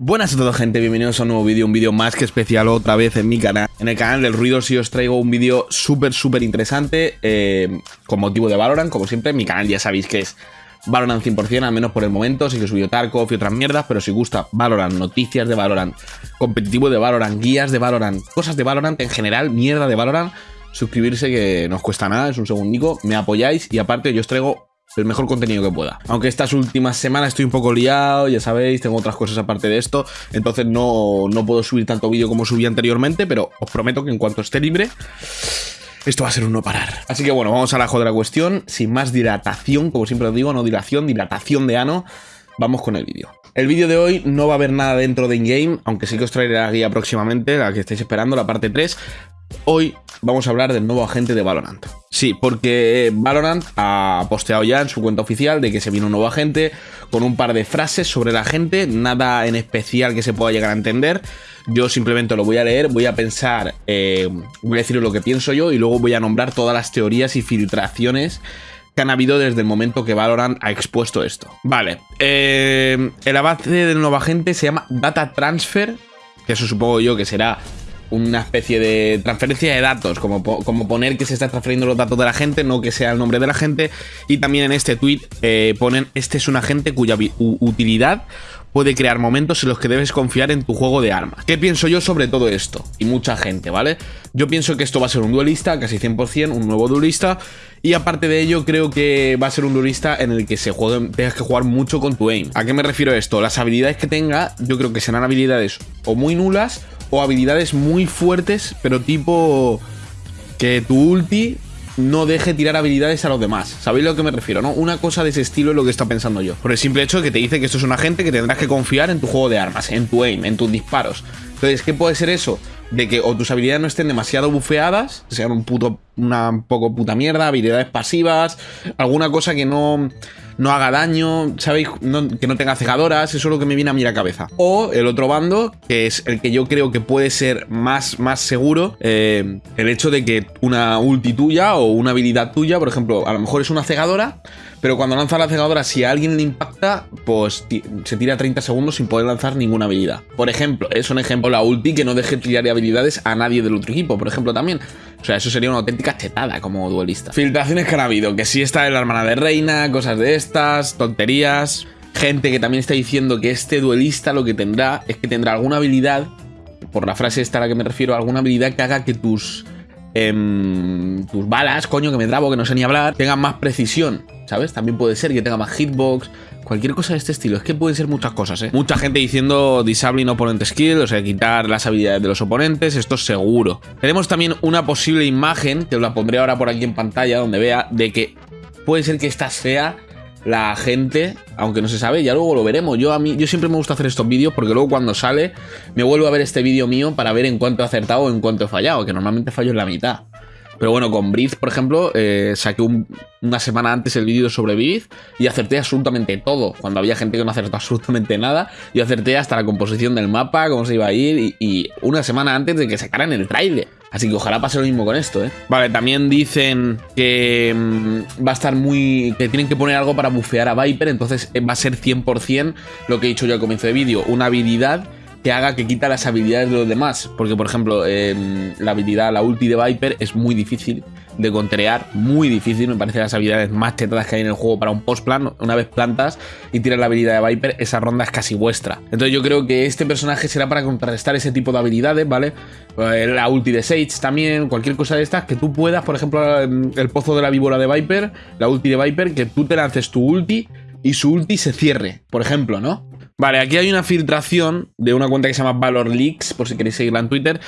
Buenas a todos gente, bienvenidos a un nuevo vídeo, un vídeo más que especial otra vez en mi canal. En el canal del ruido sí os traigo un vídeo súper súper interesante eh, con motivo de Valorant, como siempre, mi canal ya sabéis que es Valorant 100%, al menos por el momento, sí que subido Tarkov y otras mierdas, pero si gusta Valorant, noticias de Valorant, competitivo de Valorant, guías de Valorant, cosas de Valorant en general, mierda de Valorant, suscribirse que no os cuesta nada, es un segundico, me apoyáis y aparte yo os traigo el mejor contenido que pueda. Aunque estas últimas semanas estoy un poco liado, ya sabéis, tengo otras cosas aparte de esto, entonces no, no puedo subir tanto vídeo como subí anteriormente, pero os prometo que en cuanto esté libre, esto va a ser un no parar. Así que bueno, vamos a la de la cuestión, sin más dilatación, como siempre os digo, no dilación, dilatación de ano, vamos con el vídeo. El vídeo de hoy no va a haber nada dentro de in-game, aunque sí que os traeré la guía próximamente, la que estáis esperando, la parte 3. Hoy vamos a hablar del nuevo agente de Valorant. Sí, porque Valorant ha posteado ya en su cuenta oficial de que se viene un nuevo agente con un par de frases sobre la gente, nada en especial que se pueda llegar a entender. Yo simplemente lo voy a leer, voy a pensar, eh, voy a decir lo que pienso yo y luego voy a nombrar todas las teorías y filtraciones que han habido desde el momento que Valorant ha expuesto esto. Vale, eh, el avance del nuevo agente se llama Data Transfer, que eso supongo yo que será una especie de transferencia de datos, como, como, poner que se está transfiriendo los datos de la gente, no que sea el nombre de la gente. Y también en este tweet eh, ponen, este es un agente cuya utilidad puede crear momentos en los que debes confiar en tu juego de armas. ¿Qué pienso yo sobre todo esto? Y mucha gente, ¿vale? Yo pienso que esto va a ser un duelista, casi 100%, un nuevo duelista. Y aparte de ello, creo que va a ser un duelista en el que se juegue, tengas que jugar mucho con tu aim. ¿A qué me refiero esto? Las habilidades que tenga, yo creo que serán habilidades o muy nulas o habilidades muy fuertes, pero tipo que tu ulti no deje tirar habilidades a los demás. ¿Sabéis lo que me refiero? ¿no? Una cosa de ese estilo es lo que está pensando yo. Por el simple hecho de que te dice que esto es un agente que tendrás que confiar en tu juego de armas, en tu aim, en tus disparos. Entonces, ¿qué puede ser eso? De que o tus habilidades no estén demasiado bufeadas, sean un puto, una poco puta mierda, habilidades pasivas, alguna cosa que no no haga daño, ¿sabéis? que no tenga cegadoras, eso es lo que me viene a mí a la cabeza. O el otro bando, que es el que yo creo que puede ser más, más seguro, eh, el hecho de que una ulti tuya o una habilidad tuya, por ejemplo, a lo mejor es una cegadora, pero cuando lanza la cegadora, si a alguien le impacta, pues se tira 30 segundos sin poder lanzar ninguna habilidad. Por ejemplo, es un ejemplo la ulti que no deje tirar habilidades a nadie del otro equipo, por ejemplo, también. O sea, eso sería una auténtica chetada como duelista. Filtraciones que han habido, que sí está en la hermana de reina, cosas de estas, tonterías. Gente que también está diciendo que este duelista lo que tendrá es que tendrá alguna habilidad, por la frase esta a la que me refiero, alguna habilidad que haga que tus em, tus balas, coño, que me trabo, que no sé ni hablar, tengan más precisión, ¿sabes? También puede ser que tenga más hitbox, Cualquier cosa de este estilo. Es que pueden ser muchas cosas, ¿eh? Mucha gente diciendo disabling opponent skill, o sea, quitar las habilidades de los oponentes. Esto es seguro. Tenemos también una posible imagen, que os la pondré ahora por aquí en pantalla, donde vea, de que puede ser que esta sea la gente, aunque no se sabe, ya luego lo veremos. Yo a mí, yo siempre me gusta hacer estos vídeos porque luego cuando sale me vuelvo a ver este vídeo mío para ver en cuánto he acertado o en cuánto he fallado, que normalmente fallo en la mitad. Pero bueno, con Breeze, por ejemplo, eh, saqué una semana antes el vídeo sobre Breeze y acerté absolutamente todo. Cuando había gente que no acertó absolutamente nada, yo acerté hasta la composición del mapa, cómo se iba a ir, y, una semana antes de que sacaran el trailer. Así que ojalá pase lo mismo con esto, ¿eh? Vale, también dicen que mm, va a estar muy... que tienen que poner algo para bufear a Viper, entonces eh, va a ser 100% lo que he dicho yo al comienzo de vídeo, una habilidad que haga que quita las habilidades de los demás. Porque, por ejemplo, la habilidad, la ulti de Viper es muy difícil de contrear, muy difícil. Me parece las habilidades más tetadas que hay en el juego para un post plan. Una vez plantas y tiras la habilidad de Viper, esa ronda es casi vuestra. Entonces, yo creo que este personaje será para contrarrestar ese tipo de habilidades, ¿vale? Eh, la ulti de Sage también, cualquier cosa de estas, que tú puedas, por ejemplo, el pozo de la víbora de Viper, la ulti de Viper, que tú te lances tu ulti y su ulti se cierre, por ejemplo, ¿no? Vale, aquí hay una filtración de una cuenta que se llama Valor Leaks, por si queréis seguirla en Twitter,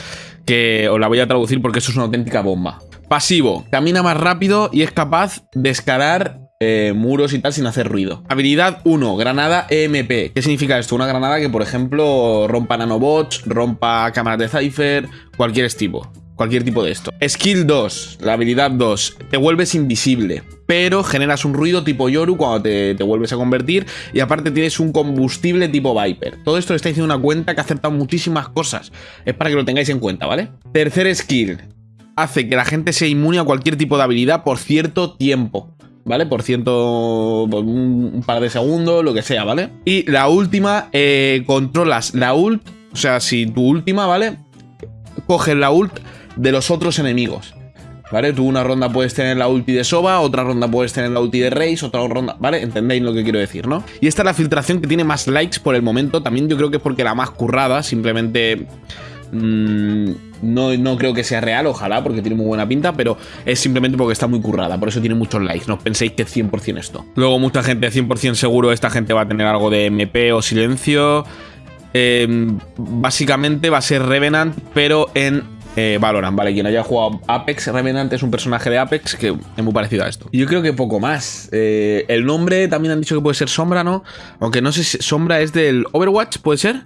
que os la voy a traducir porque eso es una auténtica bomba. Pasivo, camina más rápido y es capaz de escalar eh, muros y tal sin hacer ruido. Habilidad 1, granada EMP. ¿Qué significa esto? Una granada que, por ejemplo, rompa nanobots, rompa cámaras de Cypher, cualquier tipo cualquier tipo de esto. Skill 2, la habilidad 2, te vuelves invisible, pero generas un ruido tipo Yoru cuando te, vuelves a convertir y aparte tienes un combustible tipo Viper. Todo esto está diciendo una cuenta que ha acertado muchísimas cosas. Es para que lo tengáis en cuenta, ¿vale? Tercer skill, hace que la gente sea inmune a cualquier tipo de habilidad por cierto tiempo. ¿vale? Por ciento, por un, par de segundos, lo que sea, ¿vale? Y la última, eh, controlas la ult, o sea, si tu última, ¿vale? Coges la ult de los otros enemigos. ¿Vale? Tú una ronda puedes tener la ulti de Soba, otra ronda puedes tener la ulti de Reis, otra ronda... ¿Vale? ¿Entendéis lo que quiero decir, no? Y esta es la filtración que tiene más likes por el momento. También yo creo que es porque la más currada, simplemente... Mmm, no, no, creo que sea real, ojalá, porque tiene muy buena pinta, pero es simplemente porque está muy currada, por eso tiene muchos likes, no penséis que es 100% esto. Luego mucha gente, 100% seguro, esta gente va a tener algo de MP o silencio. Eh, básicamente va a ser Revenant, pero en eh, Valorant, ¿vale? Quien haya jugado Apex, Revenant es un personaje de Apex que es muy parecido a esto. Yo creo que poco más. Eh, el nombre también han dicho que puede ser Sombra, ¿no? Aunque no sé si Sombra es del Overwatch, ¿puede ser?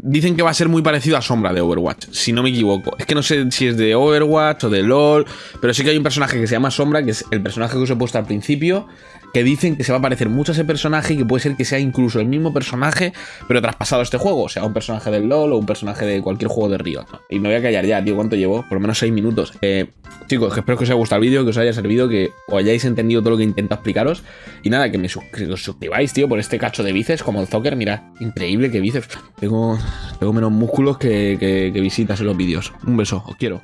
Dicen que va a ser muy parecido a Sombra de Overwatch, si no me equivoco. Es que no sé si es de Overwatch o de LOL, pero sí que hay un personaje que se llama Sombra, que es el personaje que os he puesto al principio, que dicen que se va a parecer mucho a ese personaje y que puede ser que sea incluso el mismo personaje, pero traspasado a este juego. O sea, un personaje del LOL o un personaje de cualquier juego de Riot. Y me voy a callar ya, tío. ¿Cuánto llevo? Por lo menos 6 minutos. Eh, chicos, espero que os haya gustado el vídeo, que os haya servido, que os hayáis entendido todo lo que intento explicaros. Y nada, que me suscribáis, tío, por este cacho de bíceps como el Zocker. Mira, increíble que bíceps. Tengo, tengo menos músculos que, que visitas en los vídeos. Un beso, os quiero.